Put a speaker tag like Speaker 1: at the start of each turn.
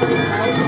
Speaker 1: Música